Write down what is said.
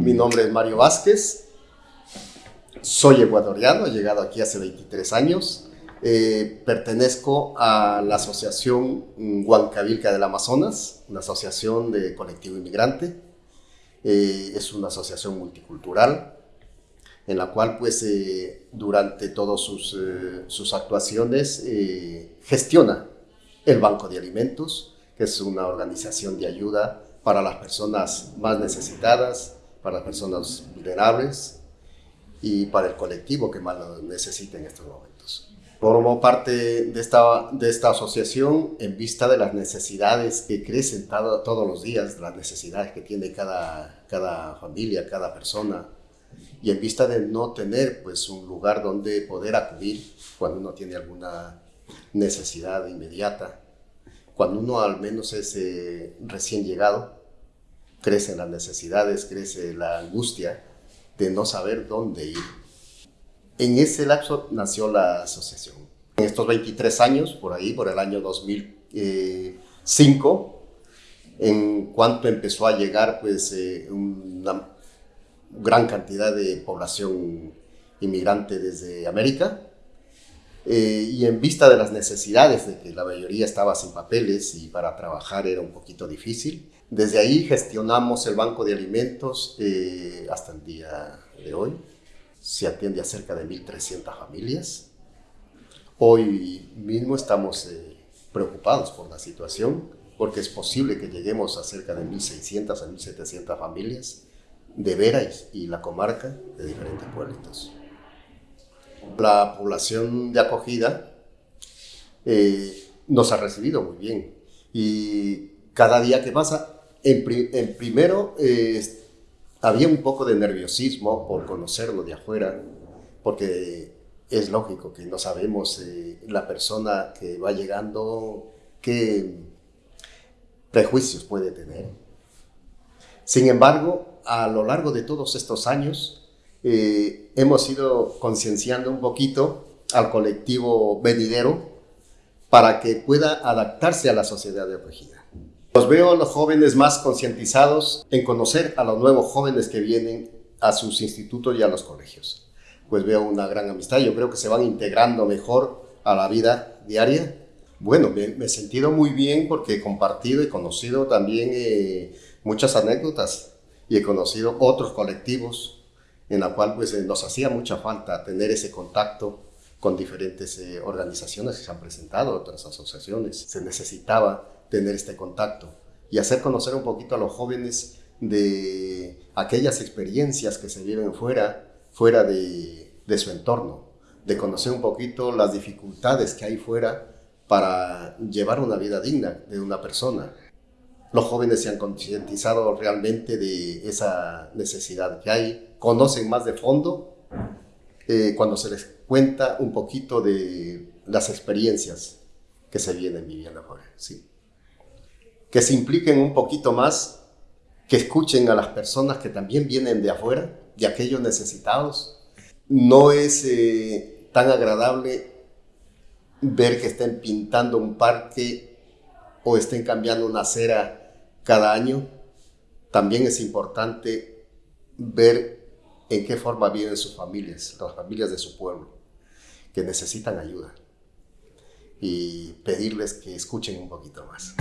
Mi nombre es Mario Vázquez, soy ecuatoriano, he llegado aquí hace 23 años. Eh, pertenezco a la asociación Huancavilca del Amazonas, una asociación de colectivo inmigrante. Eh, es una asociación multicultural en la cual pues eh, durante todas sus, sus actuaciones gestiona el Banco de Alimentos, que es una organización de ayuda para las personas más necesitadas, para las personas vulnerables y para el colectivo que más lo necesita en estos momentos. Formo parte de esta, de esta asociación en vista de las necesidades que crecen todos los días, las necesidades que tiene cada, cada familia, cada persona, y en vista de no tener pues, un lugar donde poder acudir cuando uno tiene alguna necesidad inmediata, cuando uno al menos es eh, recién llegado, crecen las necesidades, crece la angustia de no saber dónde ir. En ese lapso nació la asociación. En estos 23 años, por ahí, por el año 2005, en cuanto empezó a llegar pues, eh, una gran cantidad de población inmigrante desde América, eh, y en vista de las necesidades de que la mayoría estaba sin papeles y para trabajar era un poquito difícil, desde ahí gestionamos el banco de alimentos eh, hasta el día de hoy. Se atiende a cerca de 1.300 familias. Hoy mismo estamos eh, preocupados por la situación porque es posible que lleguemos a cerca de 1.600 a 1.700 familias de Vera y la comarca de diferentes pueblitos. La población de acogida eh, nos ha recibido muy bien y cada día que pasa, en, primero eh, había un poco de nerviosismo por conocerlo de afuera, porque es lógico que no sabemos eh, la persona que va llegando qué prejuicios puede tener. Sin embargo, a lo largo de todos estos años, eh, hemos ido concienciando un poquito al colectivo venidero para que pueda adaptarse a la sociedad de acogida. Los veo a los jóvenes más concientizados en conocer a los nuevos jóvenes que vienen a sus institutos y a los colegios. Pues veo una gran amistad, yo creo que se van integrando mejor a la vida diaria. Bueno, me, he sentido muy bien porque he compartido y conocido también eh, muchas anécdotas y he conocido otros colectivos en la cual pues, eh, nos hacía mucha falta tener ese contacto con diferentes eh, organizaciones que se han presentado, otras asociaciones. Se necesitaba tener este contacto y hacer conocer un poquito a los jóvenes de aquellas experiencias que se viven fuera, fuera de, de su entorno, de conocer un poquito las dificultades que hay fuera para llevar una vida digna de una persona. Los jóvenes se han concientizado realmente de esa necesidad que hay, conocen más de fondo eh, cuando se les cuenta un poquito de las experiencias que se vienen viviendo afuera. Sí. Que se impliquen un poquito más, que escuchen a las personas que también vienen de afuera, de aquellos necesitados. No es eh, tan agradable ver que estén pintando un parque o estén cambiando una acera cada año. También es importante ver en qué forma viven sus familias, las familias de su pueblo, que necesitan ayuda y pedirles que escuchen un poquito más.